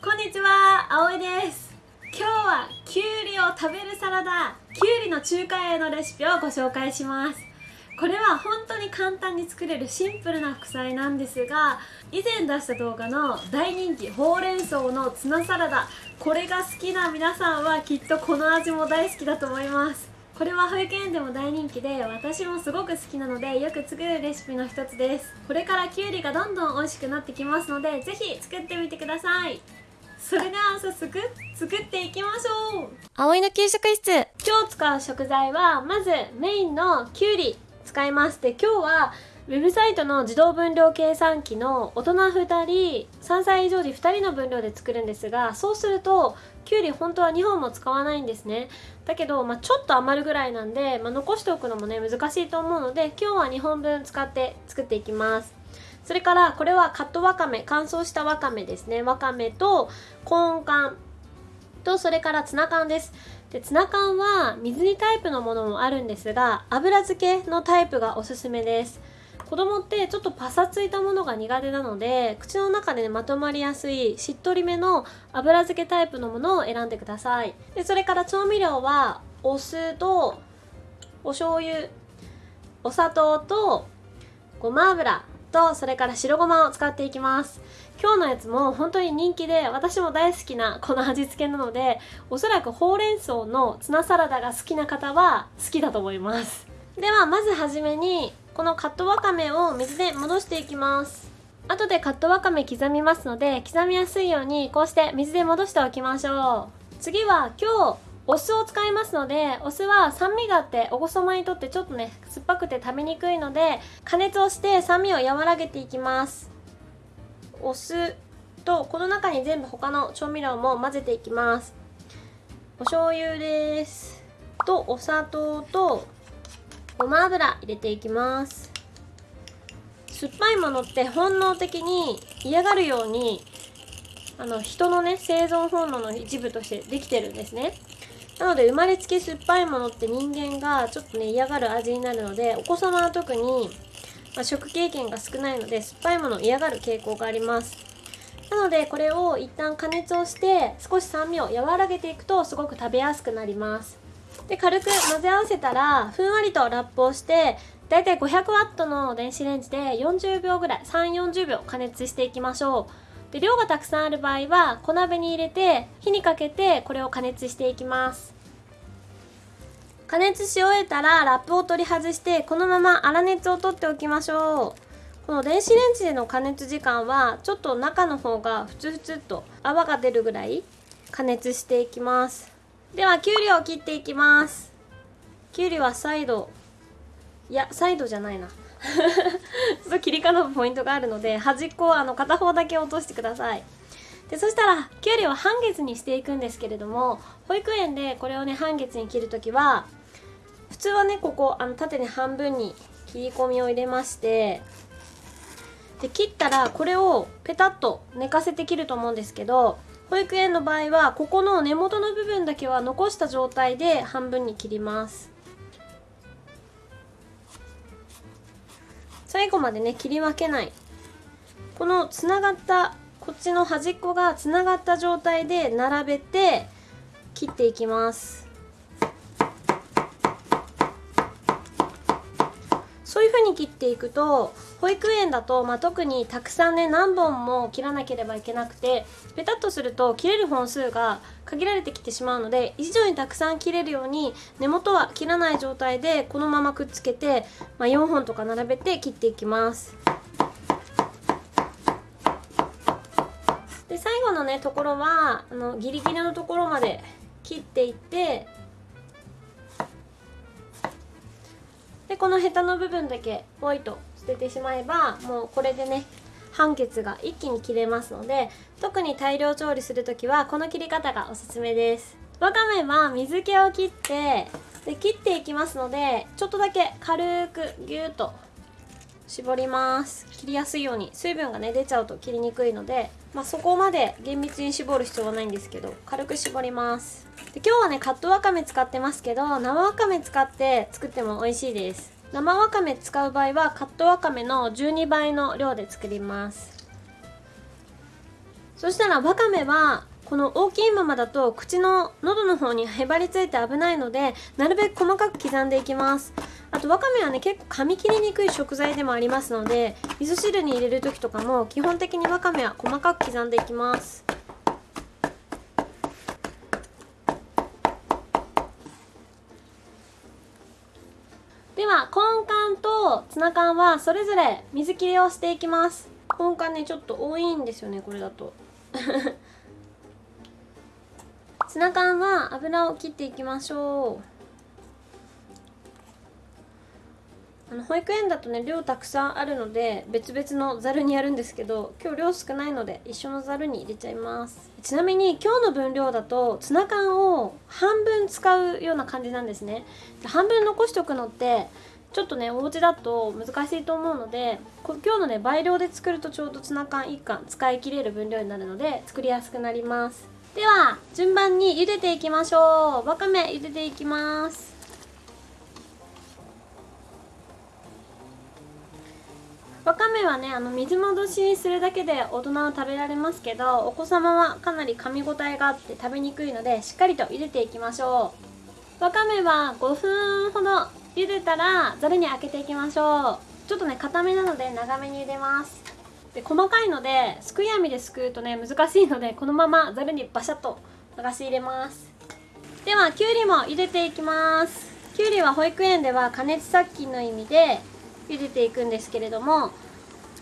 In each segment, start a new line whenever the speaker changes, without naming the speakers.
こんにちは、あおいです。今日はきゅうりを食べるサラダきゅうりの中華へのレシピをご紹介します。これは本当に簡単に作れるシンプルな副菜なんですが以前出した動画の大人気ほうれん草のツナサラダこれが好きな皆さんはきっとこの味も大好きだと思います。これは保育園でも大人気で私もすごく好きなのでよく作るレシピの一つです。これからきゅうりがどんどん美味しくなってきますのでぜひ作ってみてください。それでは早速作っていきましょう。
葵の給食室。
今日使う食材はまずメインのきゅうり使います。で今日はウェブサイトの自動分量計算機の大人2人3歳以上時2人の分量で作るんですがそうするときゅうり本当は2本も使わないんですね。だけど、まあ、ちょっと余るぐらいなんで、まあ、残しておくのもね難しいと思うので今日は2本分使って作っていきますそれからこれはカットわかめ乾燥したわかめですね。わかめとコーン缶とそれからツナ缶です。でツナ缶は水煮タイプのものもあるんですが油漬けのタイプがおすすめです。子供ってちょっとパサついたものが苦手なので口の中で、ね、まとまりやすいしっとりめの油漬けタイプのものを選んでください。でそれから調味料はお酢とお醤油お砂糖とごま油。とそれから白ごまを使っていきます。今日のやつも本当に人気で私も大好きなこの味付けなのでおそらくほうれん草のツナサラダが好きな方は好きだと思います。ではまずはじめにこのカットわかめを水で戻していきます。後でカットわかめ刻みますので刻みやすいようにこうして水で戻しておきましょう。次は今日お酢を使いますのでお酢は酸味があってお子様にとってちょっとね酸っぱくて食べにくいので加熱をして酸味を和らげていきます。お酢とこの中に全部他の調味料も混ぜていきます。お醤油です。とお砂糖とごま油入れていきます。酸っぱいものって本能的に嫌がるようにあの人のね生存本能の一部としてできてるんですね。なので生まれつき酸っぱいものって人間がちょっとね嫌がる味になるのでお子様は特に、ま、食経験が少ないので酸っぱいものを嫌がる傾向があります。なのでこれを一旦加熱をして少し酸味を和らげていくとすごく食べやすくなります。で軽く混ぜ合わせたらふんわりとラップをしてだいたい 500W の電子レンジで40秒ぐらい3 4 0秒加熱していきましょう。で量がたくさんある場合は小鍋に入れて火にかけてこれを加熱していきます。加熱し終えたらラップを取り外してこのまま粗熱を取っておきましょう。この電子レンジでの加熱時間はちょっと中の方がふつふつと泡が出るぐらい加熱していきます。ではきゅうりを切っていきます。きゅうりはサイド。いやサイドじゃないな。ちょっと切り方のポイントがあるので端っこをあの片方だけ落としてください。でそしたらきゅうりを半月にしていくんですけれども保育園でこれをね半月に切るときは普通はねここあの縦に半分に切り込みを入れましてで切ったらこれをペタッと寝かせて切ると思うんですけど保育園の場合はここの根元の部分だけは残した状態で半分に切ります。最後までね切り分けない。このつながったこっちの端っこがつながった状態で並べて切っていきます。そういう風に切っていくと保育園だと、まあ、特にたくさんね何本も切らなければいけなくてペタッとすると切れる本数が限られてきてしまうので以上にたくさん切れるように根元は切らない状態でこのままくっつけて、まあ、4本とか並べて切っていきます。で最後のねところはあのギリギリのところまで切っていってこのヘタの部分だけポイと捨ててしまえばもうこれでね半血が一気に切れますので特に大量調理する時はこの切り方がおすすめです。わかめは水気を切ってで切っていきますのでちょっとだけ軽くギューッと絞ります。切りやすいように水分がね出ちゃうと切りにくいので、まあ、そこまで厳密に絞る必要はないんですけど軽く絞ります。で今日はねカットわかめ使ってますけど生わかめ使って作っても美味しいです。生わかめ使う場合はカットわかめの12倍の量で作ります。そしたらわかめはこの大きいままだと口の喉の方にへばりついて危ないのでなるべく細かく刻んでいきます。あとわかめはね結構噛み切りにくい食材でもありますので味噌汁に入れる時とかも基本的にわかめは細かく刻んでいきます。では根幹とツナ缶はそれぞれ水切りをしていきます。根幹ねちょっと多いんですよねこれだと。ツナ缶は油を切っていきましょう。あの保育園だとね量たくさんあるので別々のざるにやるんですけど今日量少ないので一緒のざるに入れちゃいます。ちなみに今日の分量だとツナ缶を半分使うような感じなんですね。半分残しておくのってちょっとねお家だと難しいと思うので今日のね倍量で作るとちょうどツナ缶1缶使い切れる分量になるので作りやすくなります。では順番に茹でていきましょう。わかめ茹でていきます。わかめはねあの水戻しするだけで大人は食べられますけどお子様はかなり噛み応えがあって食べにくいのでしっかりと茹でていきましょう。わかめは5分ほど茹でたらざるに開けていきましょう。ちょっとね固めなので長めに茹でます。で細かいのですくい網ですくうとね難しいのでこのままざるにバシャッと流し入れます。ではきゅうりも茹でていきます。きゅうりは保育園では加熱殺菌の意味で茹でていくんですけれども、まあ、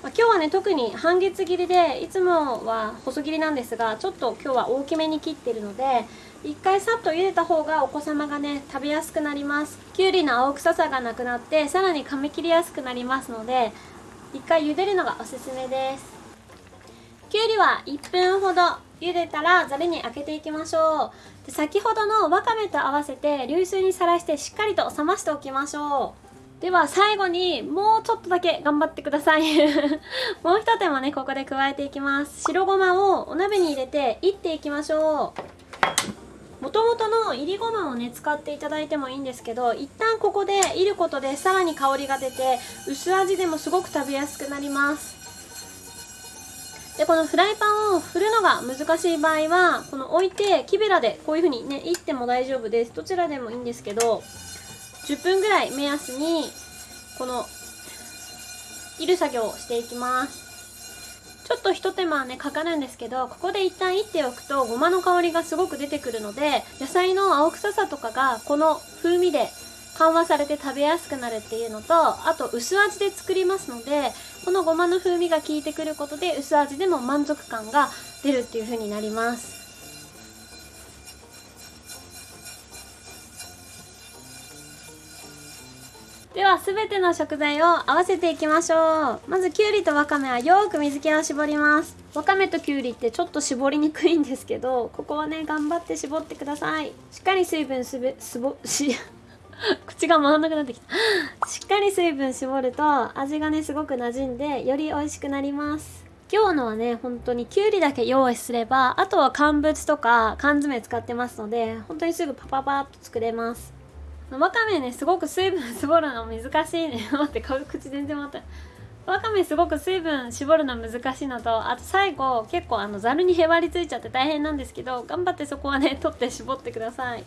今日はね特に半月切りでいつもは細切りなんですがちょっと今日は大きめに切ってるので一回さっと茹でた方がお子様がね食べやすくなります。きゅうりの青臭さがなくなってさらに噛み切りやすくなりますので一回茹でるのがおすすめです。きゅうりは1分ほど茹でたらざるに開けていきましょう。で先ほどのわかめと合わせて流水にさらしてしっかりと冷ましておきましょう。では最後にもうちょっとだけ頑張ってください。もう一手間ねここで加えていきます。白ごまをお鍋に入れていっていきましょう。ともとのいりごまをね使っていただいてもいいんですけど一旦ここでいることでさらに香りが出て薄味でもすごく食べやすくなります。でこのフライパンを振るのが難しい場合はこの置いて木べらでこういう風にねいっても大丈夫です。どちらでもいいんですけど10分ぐらい目安にこのいる作業をしていきます。ちょっとひと手間ねかかるんですけどここで一旦いっておくとごまの香りがすごく出てくるので野菜の青臭さとかがこの風味で緩和されて食べやすくなるっていうのとあと薄味で作りますのでこのごまの風味が効いてくることで薄味でも満足感が出るっていう風になります。は全ての食材を合わせていきましょう。まずきゅうりとわかめはよく水気を絞ります。わかめときゅうりってちょっと絞りにくいんですけどここはね頑張って絞ってください。しっかり水分すべすぼ し口が回らなくなってきた。しっかり水分絞ると味がねすごく馴染んでより美味しくなります。今日のはね本当にきゅうりだけ用意すればあとは乾物とか缶詰使ってますので本当にすぐパパパッと作れます。わかめねすごく水分絞るの難しいね。待って口全然回ったわかめすごく水分絞るの難しいのとあと最後結構あのざるにへばりついちゃって大変なんですけど頑張ってそこはね取って絞ってください。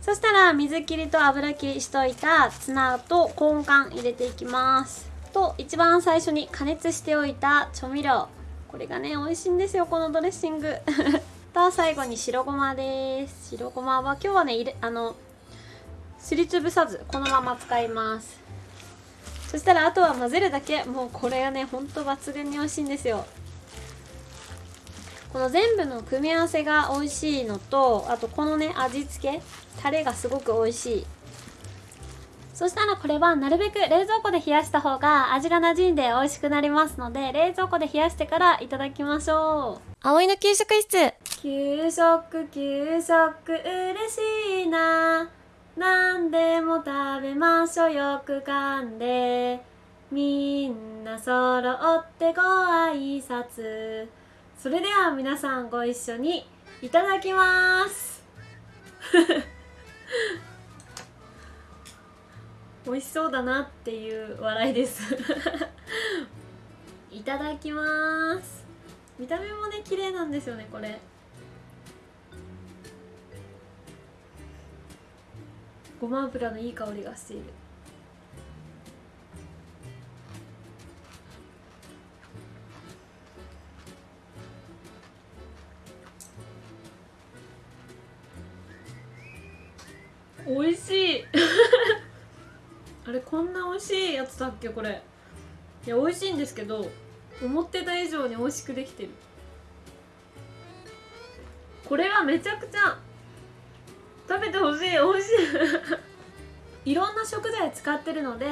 そしたら水切りと油切りしといたツナと根幹入れていきます。と一番最初に加熱しておいた調味料。これがね美味しいんですよこのドレッシング。と最後に白ごまです。白ごまは今日はね入れあのすりつぶさずこのまま使います。そしたらあとは混ぜるだけ。もうこれがねほんと抜群に美味しいんですよ。この全部の組み合わせが美味しいのとあとこのね味付け。タレがすごく美味しい。そしたらこれはなるべく冷蔵庫で冷やした方が味が馴染んで美味しくなりますので冷蔵庫で冷やしてからいただきましょう。葵の給食室。給食給食嬉しいな何でも食べましょう。よく噛んで。みんな揃ってご挨拶。それでは皆さんご一緒にいただきます。美味しそうだなっていう笑いです。いただきます。見た目もね綺麗なんですよねこれ。ごま油のいい香りがしている。美味しい。あれこんな美味しいやつだっけこれ。いや美味しいんですけど思ってた以上に美味しくできてる。これはめちゃくちゃ食べてほしい美味しい。いろんな食材使ってるので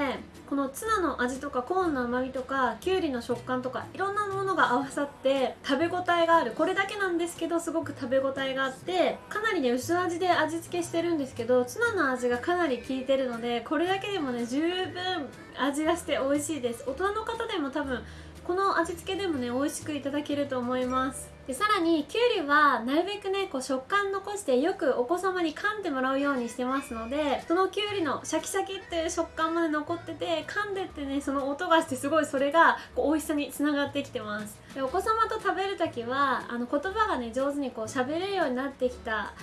このツナの味とかコーンの甘みとかきゅうりの食感とかいろんなものが合わさって食べ応えがある。これだけなんですけどすごく食べ応えがあってかなりね薄味で味付けしてるんですけどツナの味がかなり効いてるのでこれだけでもね十分味がして美味しいです。大人の方でも多分この味付けでもね美味しくいただけると思います。でさらにきゅうりはなるべくねこう食感残してよくお子様に噛んでもらうようにしてますのでそのきゅうりのシャキシャキっていう食感まで残ってて噛んでってねその音がしてすごいそれがこう美味しさにつながってきてます。でお子様と食べる時はあの言葉がね上手にこう喋れるようになってきた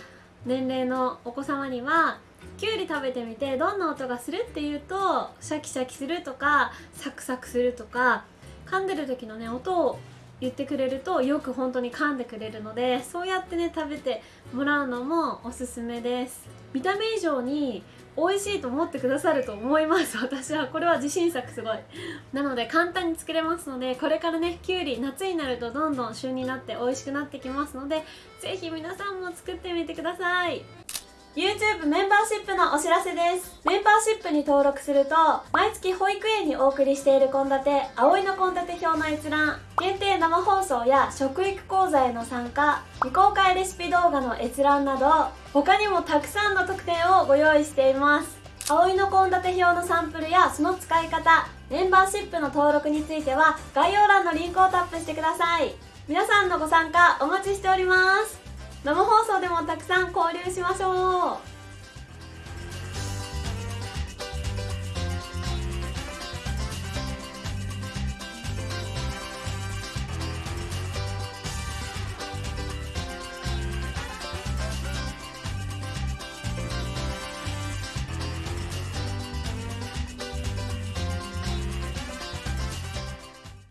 年齢のお子様にはきゅうり食べてみてどんな音がするっていうとシャキシャキするとかサクサクするとか噛んでる時のね音を言ってくれるとよく本当に噛んでくれるのでそうやってね食べてもらうのもおすすめです。見た目以上に美味しいと思ってくださると思います。私はこれは自信作すごい。なので簡単に作れますのでこれからねきゅうり夏になるとどんどん旬になって美味しくなってきますのでぜひ皆さんも作ってみてください。YouTube メンバーシップのお知らせです。メンバーシップに登録すると毎月保育園にお送りしている献立葵の献立表の閲覧限定生放送や食育講座への参加未公開レシピ動画の閲覧など他にもたくさんの特典をご用意しています。葵の献立表のサンプルやその使い方メンバーシップの登録については概要欄のリンクをタップしてください。皆さんのご参加お待ちしております。生放送でもたくさん交流しましょう。